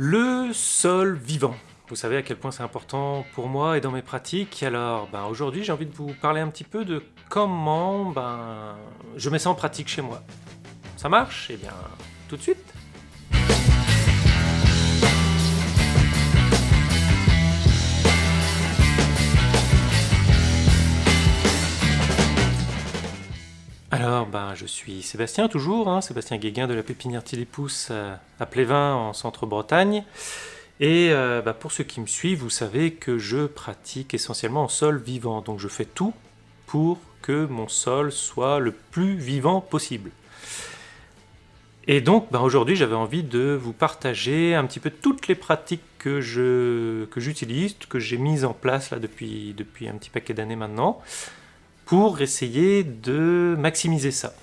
Le sol vivant. Vous savez à quel point c'est important pour moi et dans mes pratiques. Alors ben, aujourd'hui j'ai envie de vous parler un petit peu de comment ben, je mets ça en pratique chez moi. Ça marche? Eh bien tout de suite Alors, ben, je suis Sébastien, toujours, hein, Sébastien Guéguin de la pépinière Tilipousse euh, à Plévin, en centre-Bretagne. Et euh, ben, pour ceux qui me suivent, vous savez que je pratique essentiellement en sol vivant. Donc je fais tout pour que mon sol soit le plus vivant possible. Et donc ben, aujourd'hui, j'avais envie de vous partager un petit peu toutes les pratiques que j'utilise, que, que j'ai mises en place là depuis, depuis un petit paquet d'années maintenant pour essayer de maximiser ça.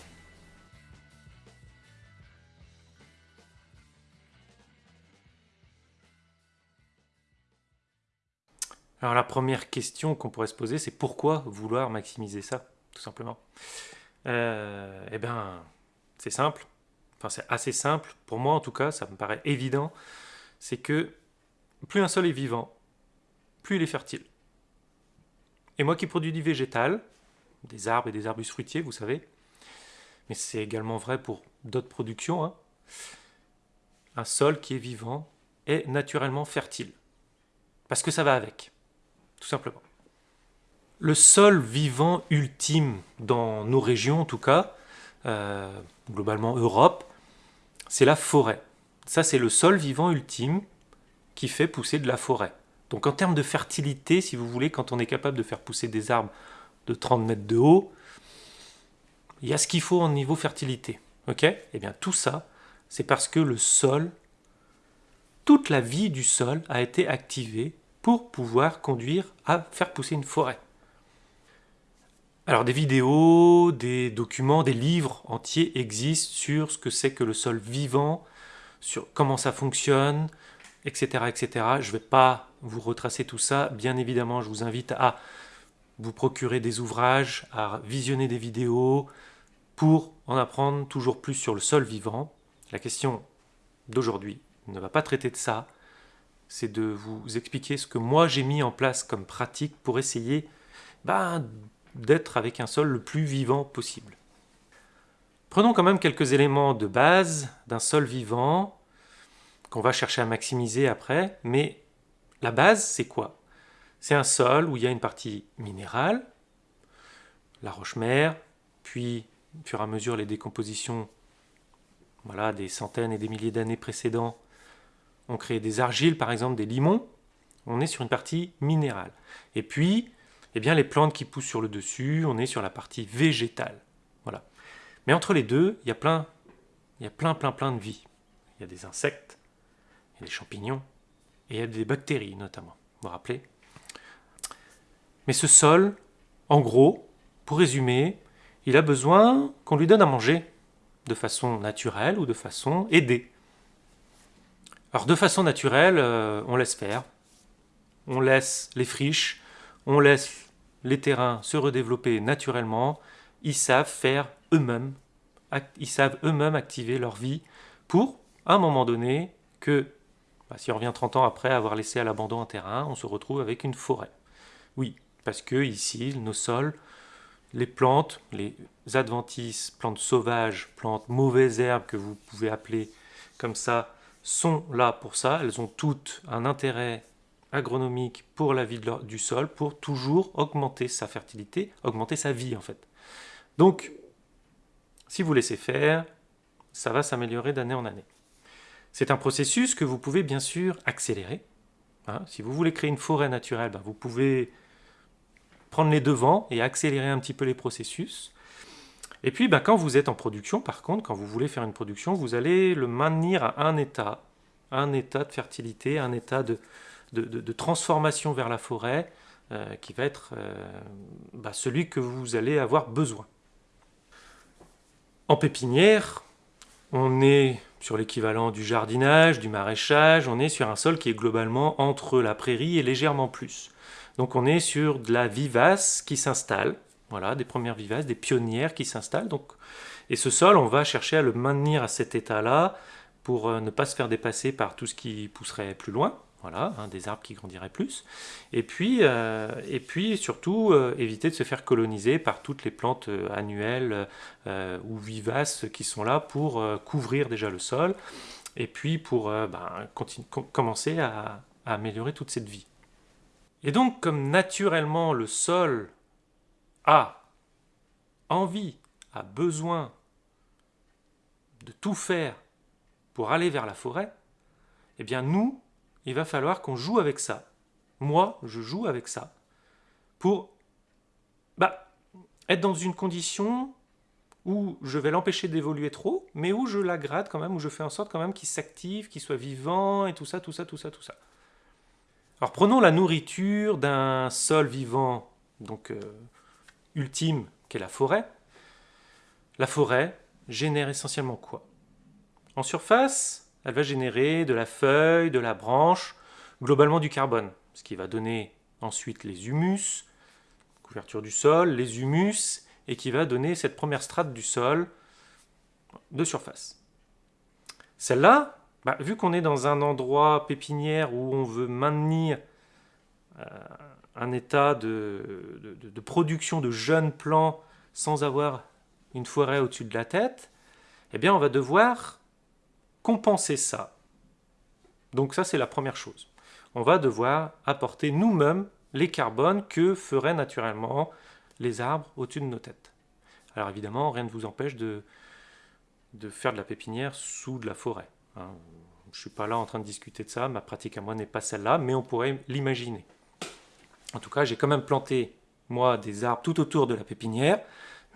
Alors la première question qu'on pourrait se poser, c'est pourquoi vouloir maximiser ça, tout simplement? Euh, Eh bien, c'est simple, enfin c'est assez simple, pour moi en tout cas, ça me paraît évident, c'est que plus un sol est vivant, plus il est fertile. Et moi qui produis du végétal, des arbres et des arbustes fruitiers, vous savez. Mais c'est également vrai pour d'autres productions. Hein. Un sol qui est vivant est naturellement fertile. Parce que ça va avec, tout simplement. Le sol vivant ultime dans nos régions, en tout cas, euh, globalement Europe, c'est la forêt. Ça, c'est le sol vivant ultime qui fait pousser de la forêt. Donc en termes de fertilité, si vous voulez, quand on est capable de faire pousser des arbres de 30 mètres de haut, il y a ce qu'il faut en niveau fertilité. Ok? Eh bien tout ça, c'est parce que le sol, toute la vie du sol a été activée pour pouvoir conduire à faire pousser une forêt. Alors des vidéos, des documents, des livres entiers existent sur ce que c'est que le sol vivant, sur comment ça fonctionne, etc. etc. Je ne vais pas vous retracer tout ça. Bien évidemment, je vous invite à vous procurer des ouvrages, à visionner des vidéos pour en apprendre toujours plus sur le sol vivant. La question d'aujourd'hui ne va pas traiter de ça, c'est de vous expliquer ce que moi j'ai mis en place comme pratique pour essayer ben, d'être avec un sol le plus vivant possible. Prenons quand même quelques éléments de base d'un sol vivant qu'on va chercher à maximiser après, mais la base c'est quoi? C'est un sol où il y a une partie minérale, la roche-mère, puis au fur et à mesure les décompositions voilà, des centaines et des milliers d'années précédents ont créé des argiles, par exemple des limons, on est sur une partie minérale. Et puis, eh bien, les plantes qui poussent sur le dessus, on est sur la partie végétale. Voilà. Mais entre les deux, il y a plein, il y a plein, plein, plein de vie. Il y a des insectes, il y a des champignons, et il y a des bactéries notamment. Vous vous rappelez? Mais ce sol, en gros, pour résumer, il a besoin qu'on lui donne à manger, de façon naturelle ou de façon aidée. Alors de façon naturelle, euh, on laisse faire, on laisse les friches, on laisse les terrains se redévelopper naturellement, ils savent faire eux-mêmes, ils savent eux-mêmes activer leur vie pour, à un moment donné, que, bah, si on revient 30 ans après avoir laissé à l'abandon un terrain, on se retrouve avec une forêt. Oui, parce que ici, nos sols, les plantes, les adventices, plantes sauvages, plantes mauvaises herbes que vous pouvez appeler comme ça, sont là pour ça. Elles ont toutes un intérêt agronomique pour la vie du sol, pour toujours augmenter sa fertilité, augmenter sa vie en fait. Donc, si vous laissez faire, ça va s'améliorer d'année en année. C'est un processus que vous pouvez bien sûr accélérer. Hein. si vous voulez créer une forêt naturelle, ben, vous pouvez prendre les devants et accélérer un petit peu les processus. Et puis, ben, quand vous êtes en production, par contre, quand vous voulez faire une production, vous allez le maintenir à un état, un état de fertilité, un état de, transformation vers la forêt, euh, qui va être euh, ben, celui que vous allez avoir besoin. En pépinière, on est sur l'équivalent du jardinage, du maraîchage, on est sur un sol qui est globalement entre la prairie et légèrement plus. Donc on est sur de la vivace qui s'installe, voilà, des premières vivaces, des pionnières qui s'installent. Donc, et ce sol, on va chercher à le maintenir à cet état-là pour ne pas se faire dépasser par tout ce qui pousserait plus loin. Voilà, hein, des arbres qui grandiraient plus. Et puis, puis surtout, éviter de se faire coloniser par toutes les plantes annuelles ou vivaces qui sont là pour couvrir déjà le sol et puis pour ben, commencer à améliorer toute cette vie. Et donc, comme naturellement le sol a envie, a besoin de tout faire pour aller vers la forêt, eh bien nous, il va falloir qu'on joue avec ça. Moi, je joue avec ça pour bah, être dans une condition où je vais l'empêcher d'évoluer trop, mais où je la grade quand même, où je fais en sorte quand même qu'il s'active, qu'il soit vivant, et tout ça, tout ça, tout ça, tout ça. Alors prenons la nourriture d'un sol vivant, donc euh, ultime, qu'est la forêt. La forêt génère essentiellement quoi? En surface, elle va générer de la feuille, de la branche, globalement du carbone, ce qui va donner ensuite les humus, couverture du sol, les humus, et qui va donner cette première strate du sol de surface. Celle-là, bah, vu qu'on est dans un endroit pépinière où on veut maintenir euh, un état de, production de jeunes plants sans avoir une forêt au-dessus de la tête, eh bien on va devoir compenser ça. Donc ça c'est la première chose. On va devoir apporter nous-mêmes les carbones que feraient naturellement les arbres au-dessus de nos têtes. Alors évidemment, rien ne vous empêche de, de faire de la pépinière sous de la forêt. Hein. Je ne suis pas là en train de discuter de ça, ma pratique à moi n'est pas celle-là, mais on pourrait l'imaginer. En tout cas, j'ai quand même planté, moi, des arbres tout autour de la pépinière,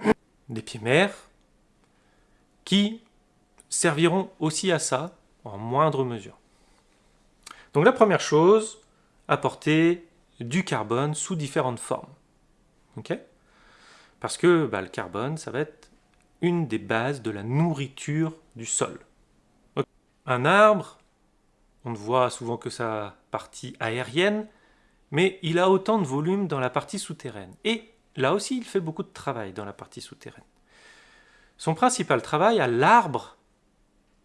des pieds mères, qui serviront aussi à ça, en moindre mesure. Donc la première chose, apporter du carbone sous différentes formes. Parce que bah, le carbone, ça va être une des bases de la nourriture du sol. Un arbre, on ne voit souvent que sa partie aérienne, mais il a autant de volume dans la partie souterraine. Et là aussi, il fait beaucoup de travail dans la partie souterraine. Son principal travail à l'arbre,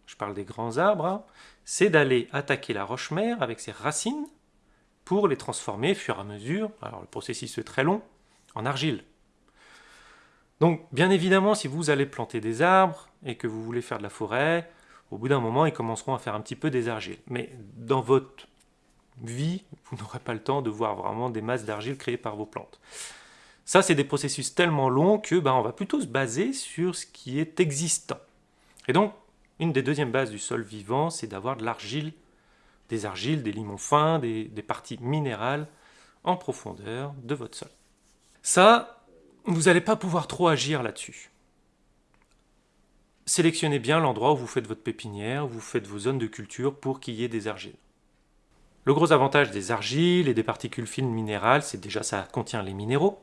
je parle des grands arbres, hein, c'est d'aller attaquer la roche-mère avec ses racines pour les transformer au fur et à mesure, alors le processus est très long, en argile. Donc bien évidemment, si vous allez planter des arbres et que vous voulez faire de la forêt, au bout d'un moment, ils commenceront à faire un petit peu des argiles. Mais dans votre vie, vous n'aurez pas le temps de voir vraiment des masses d'argile créées par vos plantes. Ça, c'est des processus tellement longs que ben, on va plutôt se baser sur ce qui est existant. Et donc, une des deuxièmes bases du sol vivant, c'est d'avoir de l'argile, des argiles, des limons fins, des, des parties minérales en profondeur de votre sol. Ça, vous n'allez pas pouvoir trop agir là-dessus sélectionnez bien l'endroit où vous faites votre pépinière, où vous faites vos zones de culture pour qu'il y ait des argiles. Le gros avantage des argiles et des particules fines minérales, c'est déjà ça contient les minéraux,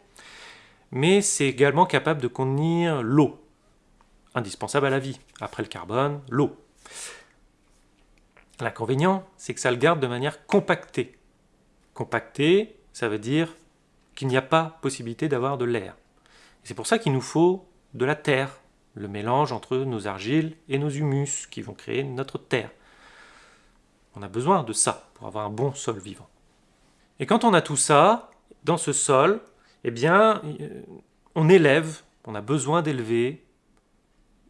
mais c'est également capable de contenir l'eau, indispensable à la vie. Après le carbone, l'eau. L'inconvénient, c'est que ça le garde de manière compactée. Compactée, ça veut dire qu'il n'y a pas possibilité d'avoir de l'air. C'est pour ça qu'il nous faut de la terre, le mélange entre nos argiles et nos humus qui vont créer notre terre. On a besoin de ça pour avoir un bon sol vivant. Et quand on a tout ça, dans ce sol, eh bien, euh, on élève, on a besoin d'élever.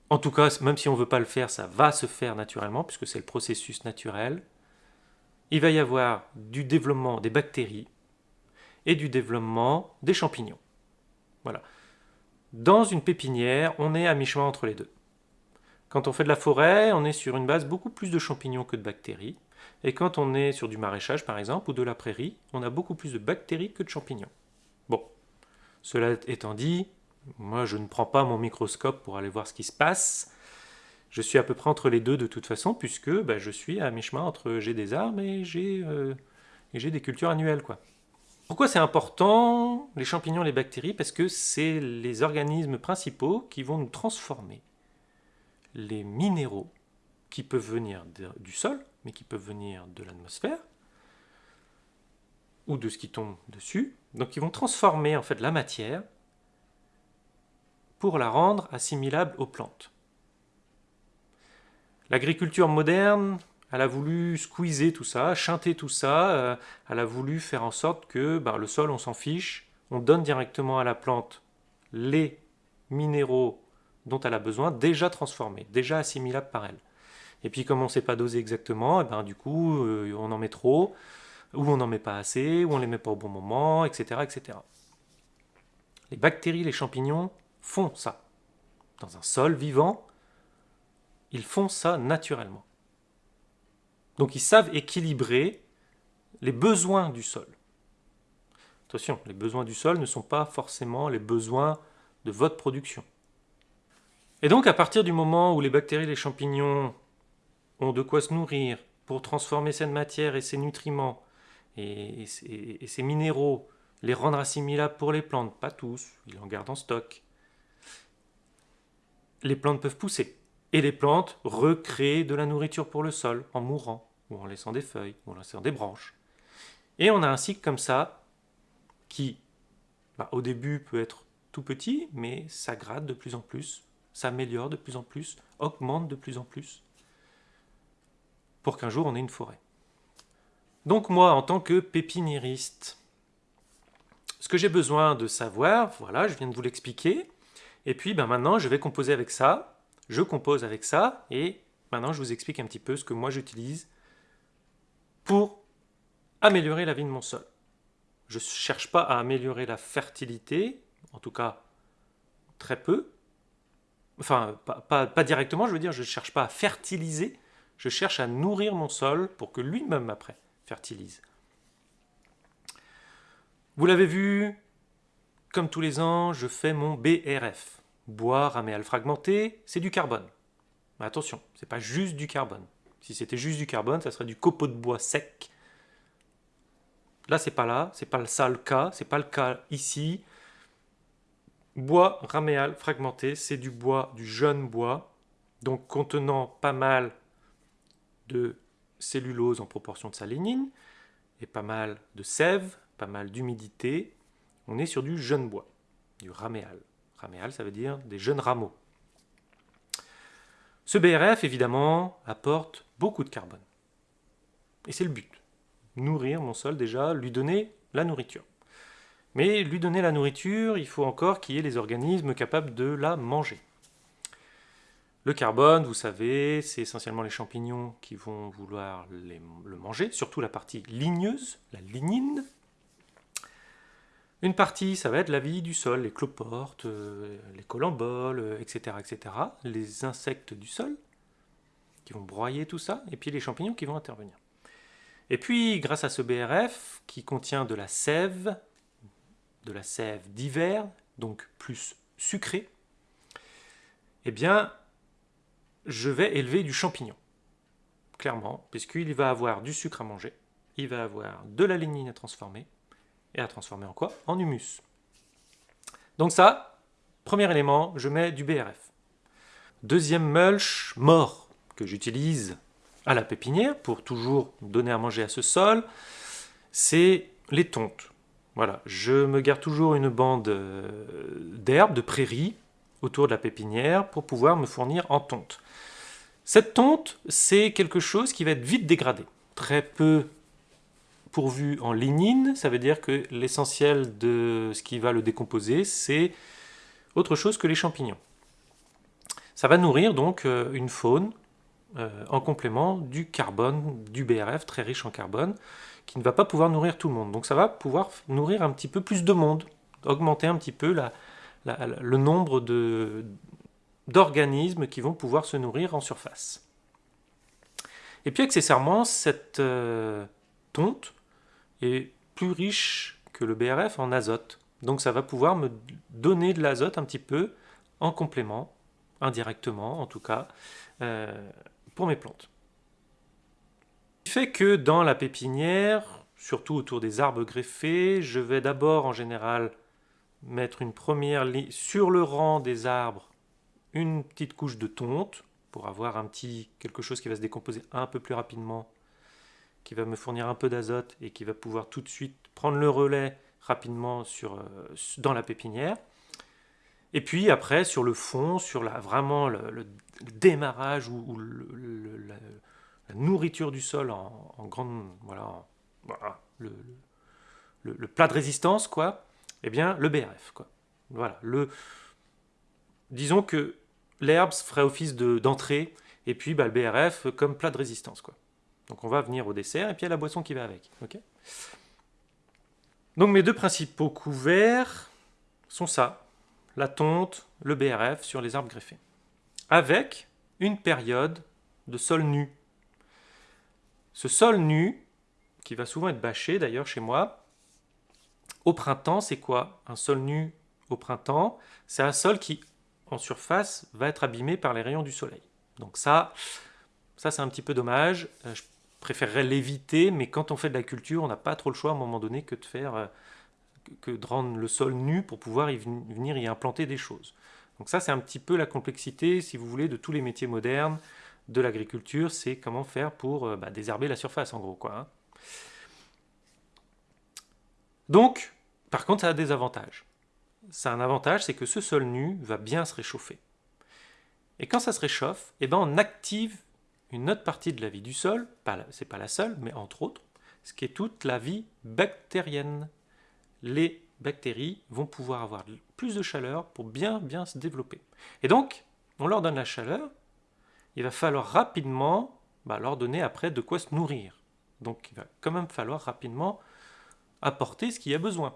En tout cas, même si on ne veut pas le faire, ça va se faire naturellement, puisque c'est le processus naturel. Il va y avoir du développement des bactéries et du développement des champignons. Voilà. Dans une pépinière, on est à mi-chemin entre les deux. Quand on fait de la forêt, on est sur une base beaucoup plus de champignons que de bactéries. Et quand on est sur du maraîchage, par exemple, ou de la prairie, on a beaucoup plus de bactéries que de champignons. Bon, cela étant dit, moi je ne prends pas mon microscope pour aller voir ce qui se passe. Je suis à peu près entre les deux de toute façon, puisque bah, je suis à mi-chemin entre j'ai des arbres et j'ai euh, des cultures annuelles. quoi. Pourquoi c'est important, les champignons, les bactéries? Parce que c'est les organismes principaux qui vont nous transformer les minéraux qui peuvent venir du sol, mais qui peuvent venir de l'atmosphère, ou de ce qui tombe dessus. Donc ils vont transformer en fait la matière pour la rendre assimilable aux plantes. L'agriculture moderne, elle a voulu squeezer tout ça, chanter tout ça, euh, elle a voulu faire en sorte que ben, le sol, on s'en fiche, on donne directement à la plante les minéraux dont elle a besoin, déjà transformés, déjà assimilables par elle. Et puis comme on ne sait pas doser exactement, et eh ben, du coup, euh, on en met trop, ou on n'en met pas assez, ou on ne les met pas au bon moment, etc., etc. Les bactéries, les champignons font ça. Dans un sol vivant, ils font ça naturellement. Donc ils savent équilibrer les besoins du sol. Attention, les besoins du sol ne sont pas forcément les besoins de votre production. Et donc à partir du moment où les bactéries et les champignons ont de quoi se nourrir pour transformer cette matière et ces nutriments et, ces minéraux, les rendre assimilables pour les plantes, pas tous, ils en gardent en stock, les plantes peuvent pousser. Et les plantes recréent de la nourriture pour le sol en mourant, ou en laissant des feuilles, ou en laissant des branches. Et on a un cycle comme ça qui, bah, au début, peut être tout petit, mais s'aggrade de plus en plus, s'améliore de plus en plus, augmente de plus en plus, pour qu'un jour on ait une forêt. Donc moi, en tant que pépiniériste, ce que j'ai besoin de savoir, voilà, je viens de vous l'expliquer, et puis ben, maintenant je vais composer avec ça, je compose avec ça, et maintenant je vous explique un petit peu ce que moi j'utilise pour améliorer la vie de mon sol. Je ne cherche pas à améliorer la fertilité, en tout cas très peu, enfin pas, directement, je veux dire, je ne cherche pas à fertiliser, je cherche à nourrir mon sol pour que lui-même après fertilise. Vous l'avez vu, comme tous les ans, je fais mon BRF bois raméal fragmenté, c'est du carbone. Mais attention, c'est pas juste du carbone. Si c'était juste du carbone, ça serait du copeau de bois sec. Là, c'est pas là, c'est pas ça le cas, c'est pas le cas ici. Bois raméal fragmenté, c'est du bois, du jeune bois, donc contenant pas mal de cellulose en proportion de sa lignine, et pas mal de sève, pas mal d'humidité. On est sur du jeune bois, du raméal. Raméal, ça veut dire des jeunes rameaux. Ce BRF, évidemment, apporte beaucoup de carbone. Et c'est le but. Nourrir mon sol déjà, lui donner la nourriture. Mais lui donner la nourriture, il faut encore qu'il y ait les organismes capables de la manger. Le carbone, vous savez, c'est essentiellement les champignons qui vont vouloir le manger, surtout la partie ligneuse, la lignine, une partie, ça va être la vie du sol, les cloportes, euh, les colamboles, etc., etc. Les insectes du sol, qui vont broyer tout ça, et puis les champignons qui vont intervenir. Et puis, grâce à ce BRF, qui contient de la sève, de la sève d'hiver, donc plus sucrée, eh bien, je vais élever du champignon. Clairement, puisqu'il va avoir du sucre à manger, il va avoir de la lignine à transformer, et à transformer en quoi? En humus. Donc ça, premier élément, je mets du BRF. Deuxième mulch, mort, j'utilise à la pépinière pour toujours donner à manger à ce sol, c'est les tontes. Voilà, je me garde toujours une bande euh, d'herbe, de prairies, autour de la pépinière pour pouvoir me fournir en tonte. Cette tonte, c'est quelque chose qui va être vite dégradé. Très peu pourvu en lignine, ça veut dire que l'essentiel de ce qui va le décomposer, c'est autre chose que les champignons. Ça va nourrir donc euh, une faune euh, en complément du carbone, du BRF, très riche en carbone, qui ne va pas pouvoir nourrir tout le monde. Donc ça va pouvoir nourrir un petit peu plus de monde, augmenter un petit peu le nombre d'organismes qui vont pouvoir se nourrir en surface. Et puis accessoirement, cette euh, tonte est plus riche que le BRF en azote. Donc ça va pouvoir me donner de l'azote un petit peu en complément, indirectement en tout cas, euh, pour mes plantes. Ce qui fait que dans la pépinière, surtout autour des arbres greffés, je vais d'abord en général mettre une première sur le rang des arbres, une petite couche de tonte pour avoir un petit quelque chose qui va se décomposer un peu plus rapidement qui va me fournir un peu d'azote et qui va pouvoir tout de suite prendre le relais rapidement sur, euh, dans la pépinière. Et puis après, sur le fond, sur la, vraiment le, démarrage ou, la, nourriture du sol en, grande, voilà, le, plat de résistance, quoi, eh bien, le BRF, quoi. Voilà, le, disons que l'herbe ferait office d'entrée, et puis bah, le BRF comme plat de résistance, quoi. Donc on va venir au dessert, et puis a la boisson qui va avec, ok? Donc mes deux principaux couverts sont ça, la tonte, le BRF sur les arbres greffés, avec une période de sol nu. Ce sol nu, qui va souvent être bâché d'ailleurs chez moi, au printemps, c'est quoi? Un sol nu au printemps, c'est un sol qui, en surface, va être abîmé par les rayons du soleil. Donc ça, ça c'est un petit peu dommage. Euh, je préférerais l'éviter, mais quand on fait de la culture, on n'a pas trop le choix à un moment donné que de faire euh, que de rendre le sol nu pour pouvoir y venir y implanter des choses. Donc ça, c'est un petit peu la complexité, si vous voulez, de tous les métiers modernes de l'agriculture, c'est comment faire pour euh, bah, désherber la surface, en gros. Quoi, hein. Donc, par contre, ça a des avantages. Ça a un avantage, c'est que ce sol nu va bien se réchauffer. Et quand ça se réchauffe, eh ben on active une autre partie de la vie du sol, c'est pas la seule, mais entre autres, ce qui est toute la vie bactérienne. Les bactéries vont pouvoir avoir plus de chaleur pour bien bien se développer. Et donc, on leur donne la chaleur, il va falloir rapidement bah, leur donner après de quoi se nourrir. Donc il va quand même falloir rapidement apporter ce qu'il y a besoin.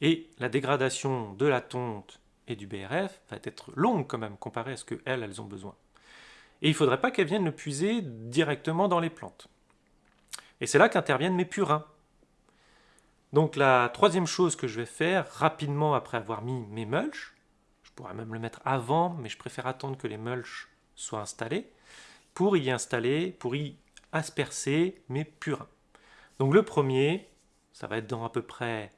Et la dégradation de la tonte et du BRF va être longue quand même comparée à ce qu'elles, elles ont besoin. Et il ne faudrait pas qu'elles viennent le puiser directement dans les plantes. Et c'est là qu'interviennent mes purins. Donc la troisième chose que je vais faire rapidement après avoir mis mes mulches, je pourrais même le mettre avant, mais je préfère attendre que les mulches soient installés, pour y installer, pour y aspercer mes purins. Donc le premier, ça va être dans à peu près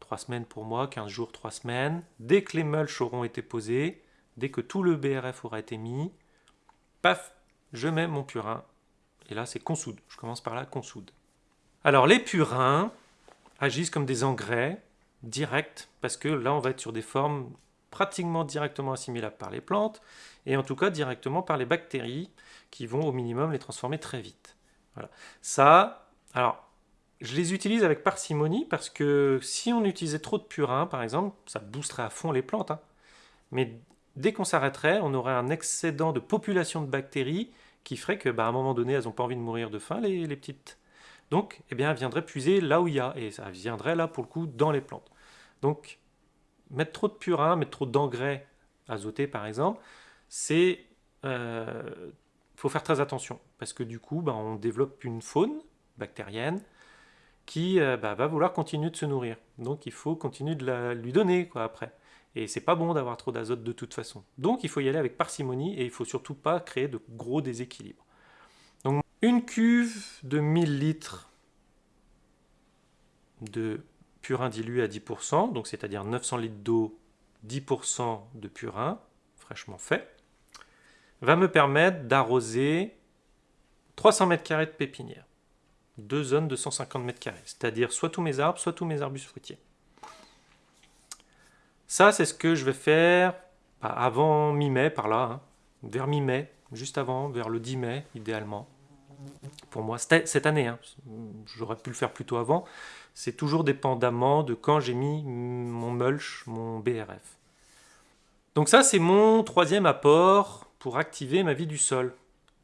3 semaines pour moi, 15 jours, 3 semaines. Dès que les mulches auront été posés, dès que tout le BRF aura été mis, paf, je mets mon purin. Et là, c'est consoude. Je commence par la consoude. Alors, les purins agissent comme des engrais directs, parce que là, on va être sur des formes pratiquement directement assimilables par les plantes, et en tout cas directement par les bactéries, qui vont au minimum les transformer très vite. Voilà. Ça, alors, je les utilise avec parcimonie parce que si on utilisait trop de purin, par exemple, ça boosterait à fond les plantes. Hein. Mais dès qu'on s'arrêterait, on aurait un excédent de population de bactéries qui ferait que, bah, un moment donné, elles n'ont pas envie de mourir de faim, les, petites. Donc, eh bien, elles viendraient puiser là où il y a, et ça viendrait là, pour le coup, dans les plantes. Donc, mettre trop de purin, mettre trop d'engrais azotés, par exemple, c'est... Euh, faut faire très attention, parce que du coup, bah, on développe une faune bactérienne, qui euh, bah, va vouloir continuer de se nourrir. Donc il faut continuer de la, lui donner quoi, après. Et c'est pas bon d'avoir trop d'azote de toute façon. Donc il faut y aller avec parcimonie et il faut surtout pas créer de gros déséquilibres. Une cuve de 1000 litres de purin dilué à 10%, donc c'est-à-dire 900 litres d'eau, 10% de purin fraîchement fait, va me permettre d'arroser 300 mètres carrés de pépinière deux zones de 150 mètres carrés, c'est-à-dire soit tous mes arbres, soit tous mes arbustes fruitiers. Ça, c'est ce que je vais faire bah, avant mi-mai, par là, hein. vers mi-mai, juste avant, vers le 10 mai, idéalement. Pour moi, cette année, hein. j'aurais pu le faire plus tôt avant, c'est toujours dépendamment de quand j'ai mis mon mulch, mon BRF. Donc ça, c'est mon troisième apport pour activer ma vie du sol.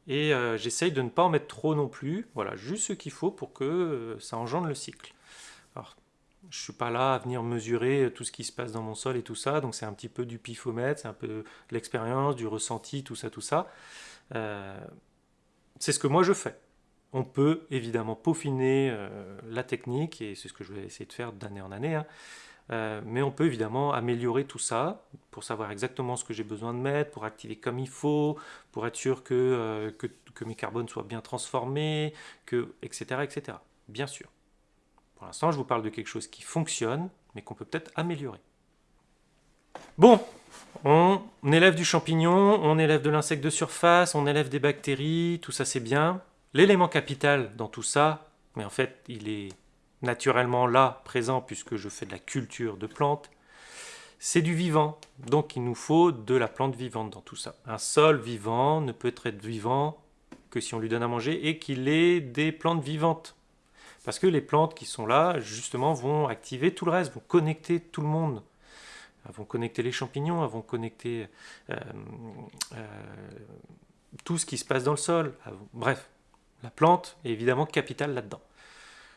Et euh, j'essaye de ne pas en mettre trop non plus. Voilà, juste ce qu'il faut pour que euh, ça engendre le cycle. Alors, je suis pas là à venir mesurer tout ce qui se passe dans mon sol et tout ça, donc c'est un petit peu du pifomètre, c'est un peu de l'expérience, du ressenti, tout ça, tout ça. Euh, c'est ce que moi je fais. On peut évidemment peaufiner la technique, et c'est ce que je vais essayer de faire d'année en année, hein. Euh, mais on peut évidemment améliorer tout ça pour savoir exactement ce que j'ai besoin de mettre, pour activer comme il faut, pour être sûr que, euh, mes carbones soient bien transformés, que, etc., etc. Bien sûr. Pour l'instant, je vous parle de quelque chose qui fonctionne, mais qu'on peut peut-être améliorer. Bon, on élève du champignon, on élève de l'insecte de surface, on élève des bactéries, tout ça c'est bien. L'élément capital dans tout ça, mais en fait il est naturellement là, présent, puisque je fais de la culture de plantes, c'est du vivant. Donc il nous faut de la plante vivante dans tout ça. Un sol vivant ne peut être vivant que si on lui donne à manger et qu'il ait des plantes vivantes. Parce que les plantes qui sont là, justement, vont activer tout le reste, vont connecter tout le monde. Elles vont connecter les champignons, elles vont connecter euh, euh, tout ce qui se passe dans le sol. Bref, la plante est évidemment capitale là-dedans.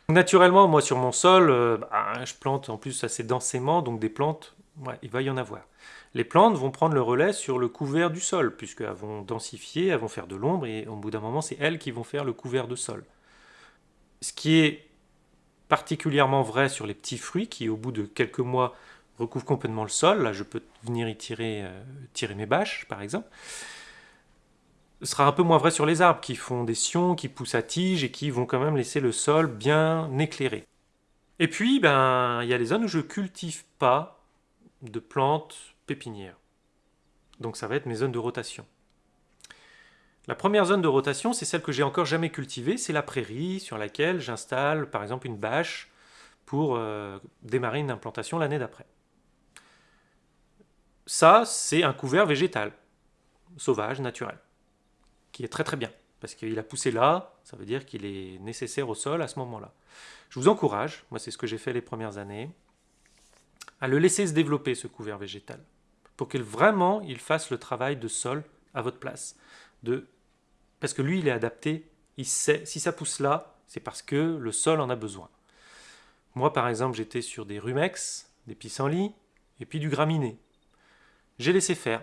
Naturellement, moi sur mon sol, euh, bah, je plante en plus assez densément, donc des plantes, il va y en avoir. Les plantes vont prendre le relais sur le couvert du sol, puisqu'elles vont densifier, elles vont faire de l'ombre, et au bout d'un moment, c'est elles qui vont faire le couvert de sol. Ce qui est particulièrement vrai sur les petits fruits, qui au bout de quelques mois recouvrent complètement le sol. Là, je peux venir y tirer, euh, tirer mes bâches, par exemple ce sera un peu moins vrai sur les arbres qui font des sions, qui poussent à tige et qui vont quand même laisser le sol bien éclairé. Et puis, ben, il y a les zones où je cultive pas de plantes pépinières. Donc ça va être mes zones de rotation. La première zone de rotation, c'est celle que j'ai encore jamais cultivée, c'est la prairie sur laquelle j'installe par exemple une bâche pour euh, démarrer une implantation l'année d'après. Ça, c'est un couvert végétal, sauvage, naturel qui est très très bien. Parce qu'il a poussé là, ça veut dire qu'il est nécessaire au sol à ce moment-là. Je vous encourage, moi c'est ce que j'ai fait les premières années, à le laisser se développer ce couvert végétal. Pour qu'il vraiment il fasse le travail de sol à votre place. Parce que lui il est adapté, il sait, si ça pousse là, c'est parce que le sol en a besoin. Moi par exemple j'étais sur des rumex, des pissenlits, et puis du graminé. J'ai laissé faire.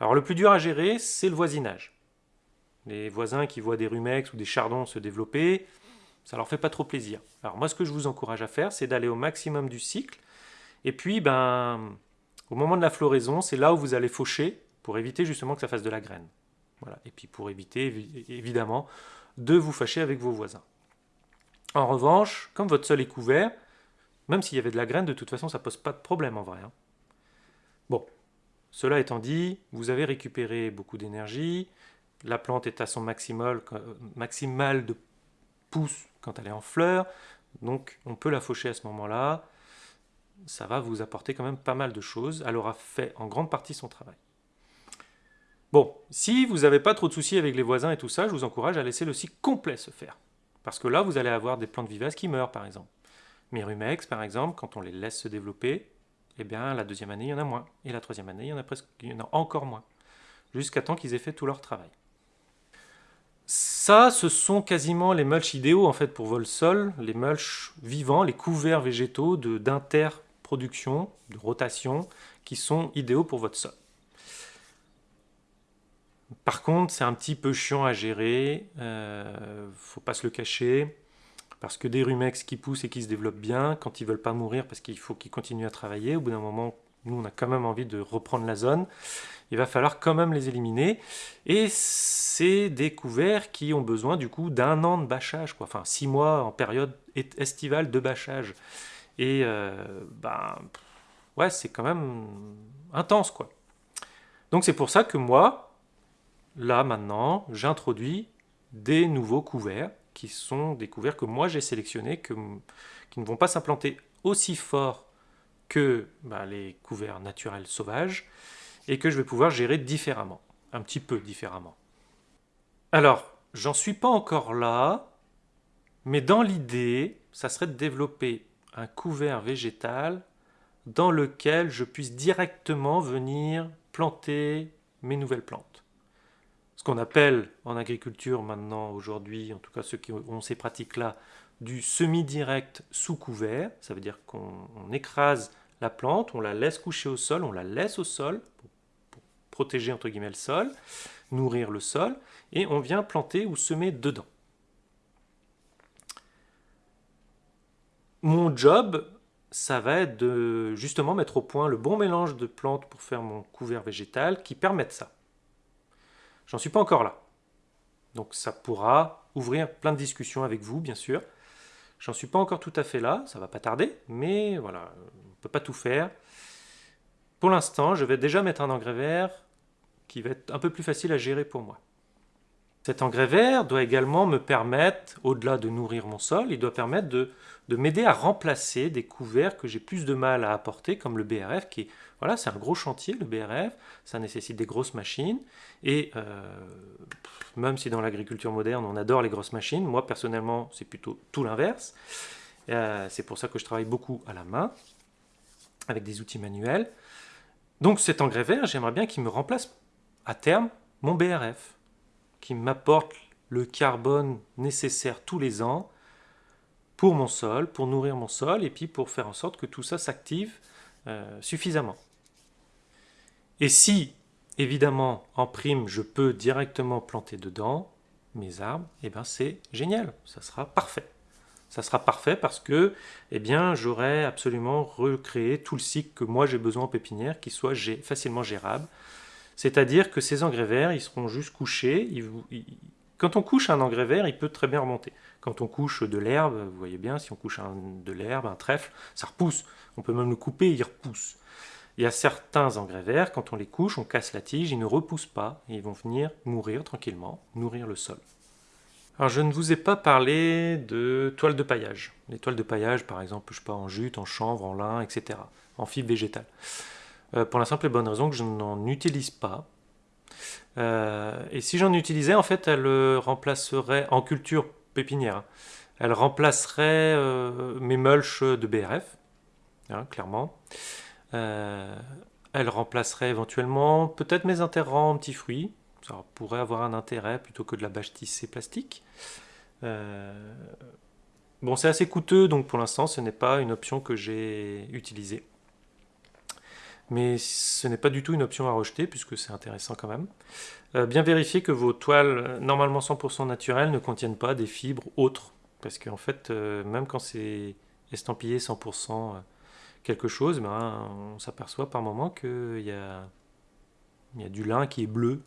Alors le plus dur à gérer, c'est le voisinage. Les voisins qui voient des rumex ou des chardons se développer, ça leur fait pas trop plaisir. Alors moi, ce que je vous encourage à faire, c'est d'aller au maximum du cycle. Et puis, ben, au moment de la floraison, c'est là où vous allez faucher pour éviter justement que ça fasse de la graine. Voilà. Et puis pour éviter, évidemment, de vous fâcher avec vos voisins. En revanche, comme votre sol est couvert, même s'il y avait de la graine, de toute façon, ça pose pas de problème en vrai. Hein. Bon, cela étant dit, vous avez récupéré beaucoup d'énergie, la plante est à son maximal, maximal de pouces quand elle est en fleur, donc on peut la faucher à ce moment-là. Ça va vous apporter quand même pas mal de choses. Elle aura fait en grande partie son travail. Bon, si vous n'avez pas trop de soucis avec les voisins et tout ça, je vous encourage à laisser le cycle complet se faire. Parce que là, vous allez avoir des plantes vivaces qui meurent, par exemple. Mes rumex, par exemple, quand on les laisse se développer, eh bien, la deuxième année, il y en a moins. Et la troisième année, il y en a, presque, encore moins. Jusqu'à temps qu'ils aient fait tout leur travail. Ça, ce sont quasiment les mulch idéaux en fait pour les mulch vivants, les couverts végétaux d'interproduction, de, rotation, qui sont idéaux pour votre sol. Par contre, c'est un petit peu chiant à gérer, euh, faut pas se le cacher, parce que des rumex qui poussent et qui se développent bien, quand ils veulent pas mourir parce qu'il faut qu'ils continuent à travailler, au bout d'un moment, nous on a quand même envie de reprendre la zone, il va falloir quand même les éliminer. Et c'est des couverts qui ont besoin du coup d'un an de bâchage, quoi. enfin six mois en période estivale de bâchage. Et euh, ben, ouais, c'est quand même intense quoi. Donc c'est pour ça que moi, là maintenant, j'introduis des nouveaux couverts qui sont des couverts que moi j'ai sélectionnés, qui ne vont pas s'implanter aussi fort que ben, les couverts naturels sauvages, et que je vais pouvoir gérer différemment, un petit peu différemment. Alors, j'en suis pas encore là, mais dans l'idée, ça serait de développer un couvert végétal dans lequel je puisse directement venir planter mes nouvelles plantes. Ce qu'on appelle en agriculture maintenant, aujourd'hui, en tout cas ceux qui ont ces pratiques-là, du semi-direct sous couvert. Ça veut dire qu'on écrase la plante, on la laisse coucher au sol, on la laisse au sol protéger entre guillemets le sol, nourrir le sol, et on vient planter ou semer dedans. Mon job, ça va être de justement mettre au point le bon mélange de plantes pour faire mon couvert végétal qui permette ça. J'en suis pas encore là. Donc ça pourra ouvrir plein de discussions avec vous, bien sûr. J'en suis pas encore tout à fait là, ça va pas tarder, mais voilà, on ne peut pas tout faire. Pour l'instant, je vais déjà mettre un engrais vert qui va être un peu plus facile à gérer pour moi. Cet engrais vert doit également me permettre, au-delà de nourrir mon sol, il doit permettre de, m'aider à remplacer des couverts que j'ai plus de mal à apporter, comme le BRF, qui voilà, c'est un gros chantier, le BRF, ça nécessite des grosses machines, et euh, même si dans l'agriculture moderne on adore les grosses machines, moi personnellement c'est plutôt tout l'inverse, euh, c'est pour ça que je travaille beaucoup à la main, avec des outils manuels. Donc cet engrais vert, j'aimerais bien qu'il me remplace à terme mon BRF qui m'apporte le carbone nécessaire tous les ans pour mon sol, pour nourrir mon sol, et puis pour faire en sorte que tout ça s'active euh, suffisamment. Et si, évidemment, en prime, je peux directement planter dedans mes arbres, eh bien c'est génial, ça sera parfait. Ça sera parfait parce que eh bien, j'aurai absolument recréé tout le cycle que moi j'ai besoin en pépinière qui soit facilement gérable, c'est-à-dire que ces engrais verts, ils seront juste couchés. Quand on couche un engrais vert, il peut très bien remonter. Quand on couche de l'herbe, vous voyez bien, si on couche de l'herbe, un trèfle, ça repousse. On peut même le couper, il repousse. Il y a certains engrais verts, quand on les couche, on casse la tige, ils ne repoussent pas, et ils vont venir mourir tranquillement, nourrir le sol. Alors je ne vous ai pas parlé de toiles de paillage. Les toiles de paillage, par exemple, je sais pas, en jute, en chanvre, en lin, etc. En fibre végétale. Euh, pour la simple et bonne raison que je n'en utilise pas. Euh, et si j'en utilisais, en fait, elle euh, remplacerait, en culture pépinière, elle remplacerait mes mulches de BRF, hein, clairement. elle remplacerait éventuellement peut-être mes interrants en petits fruits, ça pourrait avoir un intérêt plutôt que de la bâche tissée plastique. bon, c'est assez coûteux, donc pour l'instant, ce n'est pas une option que j'ai utilisée mais ce n'est pas du tout une option à rejeter puisque c'est intéressant quand même. Euh, bien vérifier que vos toiles, euh, normalement 100% naturelles, ne contiennent pas des fibres autres, parce qu'en fait, euh, même quand c'est estampillé 100% quelque chose, ben, on s'aperçoit par moment qu'il y a du lin qui est bleu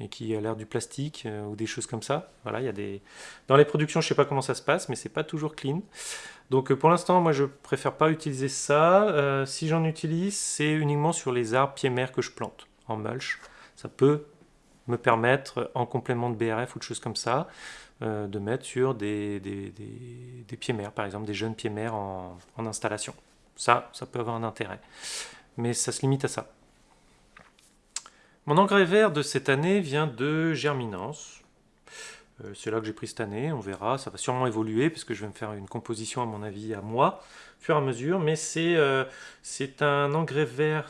et qui a l'air du plastique ou des choses comme ça. Voilà, il y a des... Dans les productions, je ne sais pas comment ça se passe, mais c'est pas toujours clean. Donc euh, pour l'instant, moi je préfère pas utiliser ça. Euh, si j'en utilise, c'est uniquement sur les arbres pieds-mères que je plante en mulch. Ça peut me permettre, en complément de BRF ou de choses comme ça, euh, de mettre sur des, des, pieds-mères, par exemple des jeunes pieds-mères en, en installation. Ça, ça peut avoir un intérêt. Mais ça se limite à ça. Mon engrais vert de cette année vient de Germinance. Euh, c'est là que j'ai pris cette année, on verra, ça va sûrement évoluer parce que je vais me faire une composition à mon avis à moi, au fur et à mesure, mais c'est euh, un engrais vert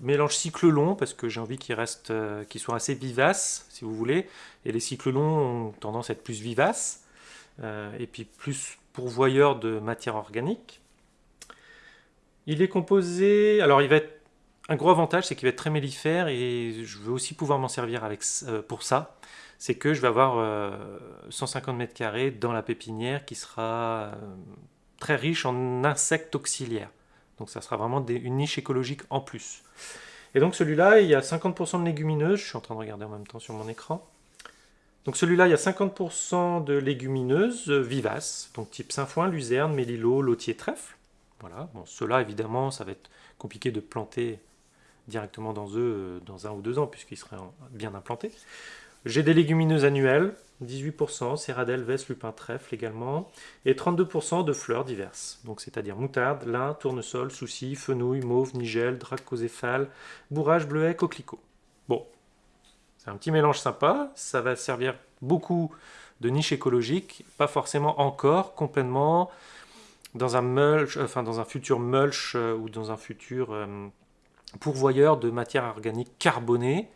mélange cycle long parce que j'ai envie qu'il reste, euh, qu'il soit assez vivace si vous voulez, et les cycles longs ont tendance à être plus vivaces, et puis plus pourvoyeurs de matière organique. Il est composé, alors il va être, un gros avantage c'est qu'il va être très mellifère et je veux aussi pouvoir m'en servir avec, pour ça, c'est que je vais avoir 150 euh, mètres carrés dans la pépinière qui sera euh, très riche en insectes auxiliaires. Donc ça sera vraiment une niche écologique en plus. Et donc celui-là, il y a 50% de légumineuses, je suis en train de regarder en même temps sur mon écran. Donc celui-là, il y a 50% de légumineuses vivaces, donc type sainfoin, luzerne, mélilo, lotier, trèfle. Voilà, bon, ceux-là, évidemment, ça va être compliqué de planter directement dans eux euh, dans un ou deux ans, puisqu'ils seraient bien implantés. J'ai des légumineuses annuelles, 18%, céradelle, veste, lupin, trèfle également, et 32% de fleurs diverses, donc c'est-à-dire moutarde, lin, tournesol, souci, fenouil, mauve, nigel, dracosépale, bourrage, bleuet, coquelicot. Bon, c'est un petit mélange sympa, ça va servir beaucoup de niche écologique, pas forcément encore complètement dans un mulch, enfin dans un futur mulch euh, ou dans un futur euh, pourvoyeur de matière organique carbonée,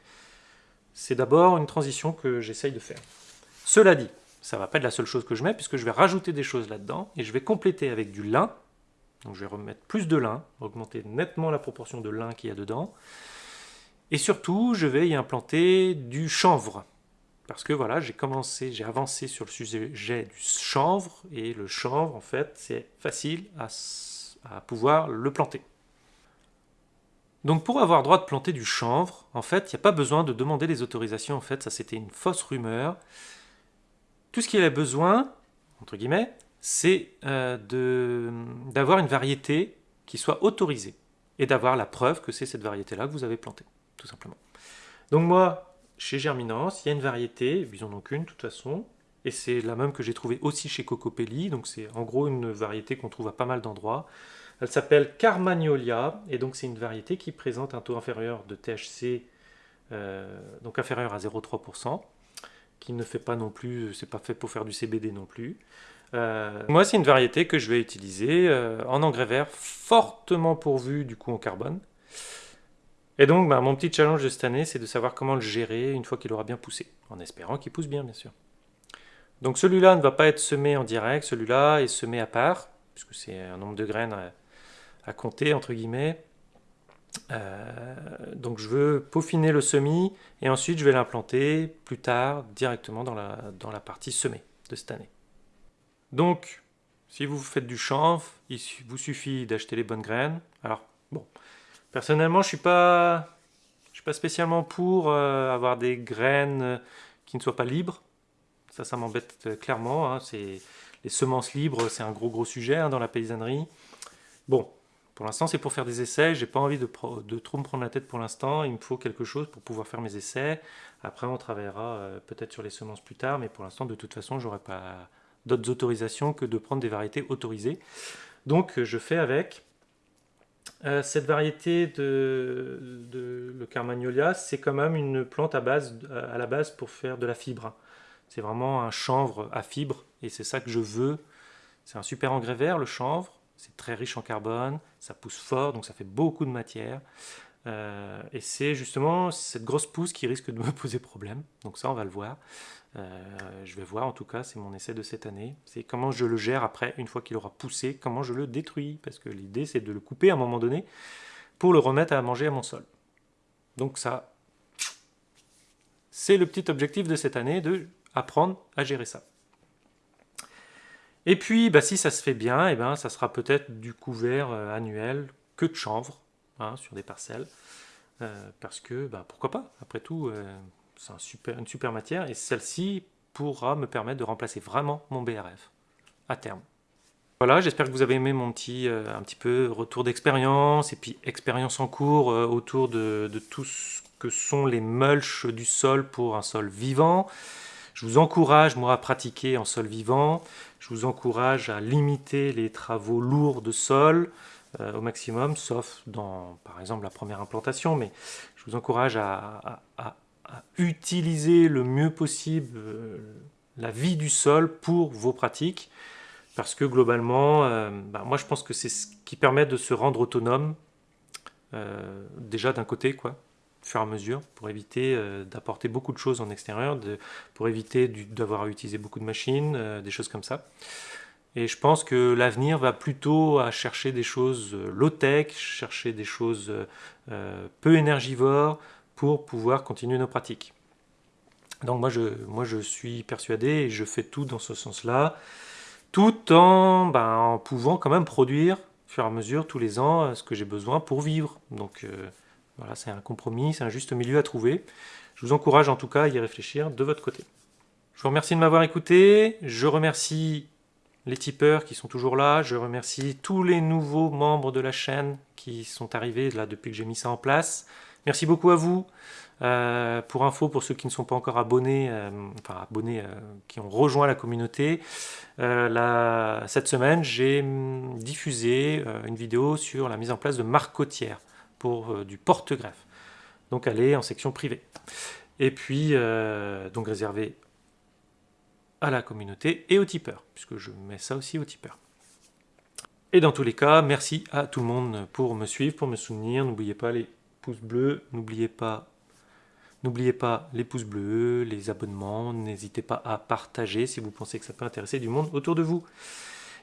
c'est d'abord une transition que j'essaye de faire. Cela dit, ça ne va pas être la seule chose que je mets, puisque je vais rajouter des choses là-dedans, et je vais compléter avec du lin, donc je vais remettre plus de lin, augmenter nettement la proportion de lin qu'il y a dedans, et surtout, je vais y implanter du chanvre, parce que voilà, j'ai commencé, j'ai avancé sur le sujet du chanvre, et le chanvre, en fait, c'est facile à pouvoir le planter. Donc pour avoir droit de planter du chanvre, en fait, il n'y a pas besoin de demander les autorisations, en fait, ça c'était une fausse rumeur. Tout ce qu'il a besoin, entre guillemets, c'est euh, d'avoir une variété qui soit autorisée et d'avoir la preuve que c'est cette variété-là que vous avez plantée, tout simplement. Donc moi, chez Germinance, il y a une variété, ils en ont qu'une de toute façon, et c'est la même que j'ai trouvée aussi chez Cocopelli, donc c'est en gros une variété qu'on trouve à pas mal d'endroits. Elle s'appelle Carmagnolia, et donc c'est une variété qui présente un taux inférieur de THC, euh, donc inférieur à 0,3%, qui ne fait pas non plus, c'est pas fait pour faire du CBD non plus. Euh, moi, c'est une variété que je vais utiliser euh, en engrais vert, fortement pourvu du coup en carbone. Et donc, bah, mon petit challenge de cette année, c'est de savoir comment le gérer une fois qu'il aura bien poussé, en espérant qu'il pousse bien, bien sûr. Donc celui-là ne va pas être semé en direct, celui-là est semé à part, puisque c'est un nombre de graines à, compter, entre guillemets. Euh, donc je veux peaufiner le semis, et ensuite je vais l'implanter plus tard, directement dans la, dans la partie semée de cette année. Donc, si vous faites du chanvre, il vous suffit d'acheter les bonnes graines. Alors, bon, personnellement, je suis pas, je suis pas spécialement pour euh, avoir des graines euh, qui ne soient pas libres. Ça, ça m'embête clairement. Hein. Les semences libres, c'est un gros gros sujet hein, dans la paysannerie. Bon, pour l'instant, c'est pour faire des essais. J'ai pas envie de, trop me prendre la tête pour l'instant. Il me faut quelque chose pour pouvoir faire mes essais. Après, on travaillera peut-être sur les semences plus tard, mais pour l'instant, de toute façon, j'aurais pas d'autres autorisations que de prendre des variétés autorisées. Donc je fais avec. Euh, cette variété de, le Carmagnolia, c'est quand même une plante à, base, à la base pour faire de la fibre. C'est vraiment un chanvre à fibre et c'est ça que je veux. C'est un super engrais vert, le chanvre. C'est très riche en carbone, ça pousse fort, donc ça fait beaucoup de matière. Euh, et c'est justement cette grosse pousse qui risque de me poser problème. Donc ça, on va le voir. Euh, je vais voir, en tout cas, c'est mon essai de cette année. C'est comment je le gère après, une fois qu'il aura poussé, comment je le détruis. Parce que l'idée, c'est de le couper à un moment donné pour le remettre à manger à mon sol. Donc ça, c'est le petit objectif de cette année, de apprendre à gérer ça. Et puis, bah, si ça se fait bien, eh ben, ça sera peut-être du couvert euh, annuel que de chanvre hein, sur des parcelles. Euh, parce que, bah, pourquoi pas? Après tout, c'est super, une super matière, et celle-ci pourra me permettre de remplacer vraiment mon BRF à terme. Voilà, j'espère que vous avez aimé mon petit, euh, un petit peu retour d'expérience, et puis expérience en cours euh, autour de, tout ce que sont les mulches du sol pour un sol vivant. Je vous encourage, moi, à pratiquer en sol vivant. Je vous encourage à limiter les travaux lourds de sol euh, au maximum, sauf dans, par exemple, la première implantation. Mais je vous encourage à utiliser le mieux possible euh, la vie du sol pour vos pratiques, parce que globalement, euh, bah, moi je pense que c'est ce qui permet de se rendre autonome, déjà d'un côté, quoi, fur et à mesure, pour éviter d'apporter beaucoup de choses en extérieur, pour éviter d'avoir à utiliser beaucoup de machines, des choses comme ça. Et je pense que l'avenir va plutôt à chercher des choses low-tech, chercher des choses peu énergivores, pour pouvoir continuer nos pratiques. Donc moi je, suis persuadé et je fais tout dans ce sens-là, tout en, ben, en pouvant quand même produire au fur et à mesure tous les ans euh, ce que j'ai besoin pour vivre. Donc euh, voilà, c'est un compromis, c'est un juste milieu à trouver. Je vous encourage en tout cas à y réfléchir de votre côté. Je vous remercie de m'avoir écouté, je remercie les tipeurs qui sont toujours là, je remercie tous les nouveaux membres de la chaîne qui sont arrivés depuis que j'ai mis ça en place. Merci beaucoup à vous. Euh, pour info, pour ceux qui ne sont pas encore abonnés, euh, enfin abonnés, euh, qui ont rejoint la communauté, cette semaine, j'ai hum, diffusé une vidéo sur la mise en place de marques côtières pour du porte-greffe. Donc elle en section privée. Et puis, donc réservé à la communauté et aux tipeurs, puisque je mets ça aussi aux tipeurs. Et dans tous les cas, merci à tout le monde pour me suivre, pour me soutenir. N'oubliez pas les pouces bleus, n'oubliez pas, n'oubliez pas les pouces bleus, les abonnements, n'hésitez pas à partager si vous pensez que ça peut intéresser du monde autour de vous.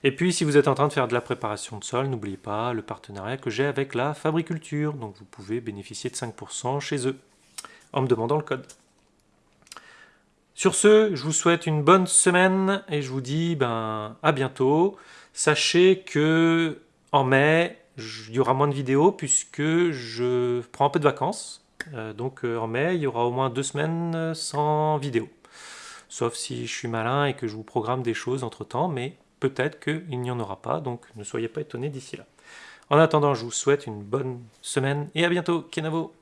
Et puis si vous êtes en train de faire de la préparation de sol, n'oubliez pas le partenariat que j'ai avec la Fabriculture, donc vous pouvez bénéficier de 5% chez eux en me demandant le code. Sur ce, je vous souhaite une bonne semaine et je vous dis ben, à bientôt. Sachez que en mai, il y aura moins de vidéos puisque je prends un peu de vacances. Euh, donc euh, en mai, il y aura au moins deux semaines sans vidéo. Sauf si je suis malin et que je vous programme des choses entre temps, mais peut-être qu'il n'y en aura pas, donc ne soyez pas étonnés d'ici là. En attendant, je vous souhaite une bonne semaine et à bientôt, Kenavo